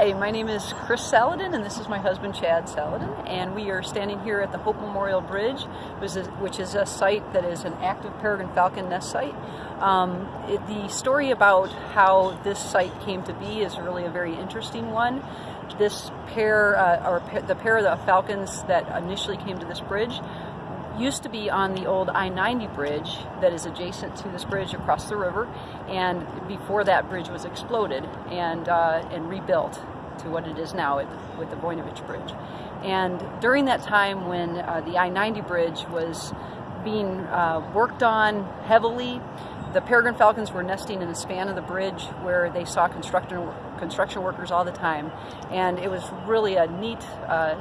Hi, my name is Chris Saladin and this is my husband Chad Saladin and we are standing here at the Hope Memorial Bridge which is a site that is an active peregrine falcon nest site. Um, it, the story about how this site came to be is really a very interesting one. This pair, uh, or the pair of the falcons that initially came to this bridge used to be on the old I-90 bridge that is adjacent to this bridge across the river and before that bridge was exploded and, uh, and rebuilt to what it is now with the Voinovich Bridge. And during that time when uh, the I-90 bridge was being uh, worked on heavily, the peregrine falcons were nesting in the span of the bridge where they saw construction, construction workers all the time. And it was really a neat uh,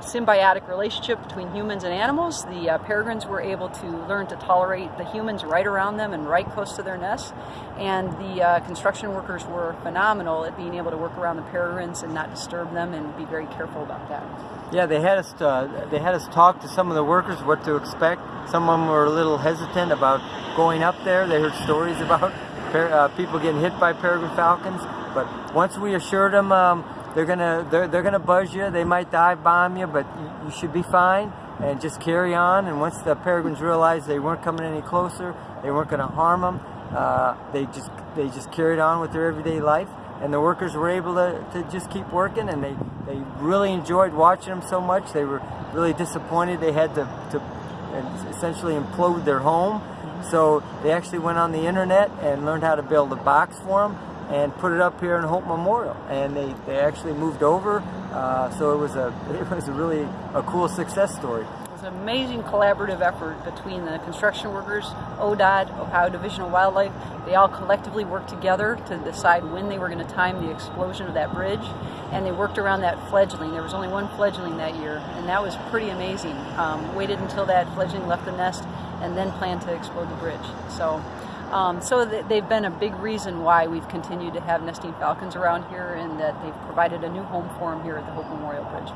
symbiotic relationship between humans and animals. The uh, peregrines were able to learn to tolerate the humans right around them and right close to their nests. And the uh, construction workers were phenomenal at being able to work around the peregrines and not disturb them and be very careful about that. Yeah, they had us. Uh, they had us talk to some of the workers what to expect. Some of them were a little hesitant about going up there. They heard stories about uh, people getting hit by peregrine falcons, but once we assured them. Um, they're gonna they're, they're gonna buzz you. They might dive bomb you, but you, should be fine and just carry on. And once the peregrines realized they weren't coming any closer, they weren't to harm them. Uh, they just they just carried on with their everyday life, and the workers were able to, to just keep working. And they they really enjoyed watching them so much. They were really disappointed they had to to essentially implode their home. So they actually went on the internet and learned how to build a box for them and put it up here in Hope Memorial. And they, they actually moved over, uh, so it was a it was a really a cool success story. It was an amazing collaborative effort between the construction workers, ODOT, Ohio Division of Wildlife. They all collectively worked together to decide when they were going to time the explosion of that bridge, and they worked around that fledgling. There was only one fledgling that year, and that was pretty amazing. Um, waited until that fledgling left the nest, and then planned to explode the bridge. So. Um, so they've been a big reason why we've continued to have nesting falcons around here and that they've provided a new home for them here at the Hope Memorial Bridge.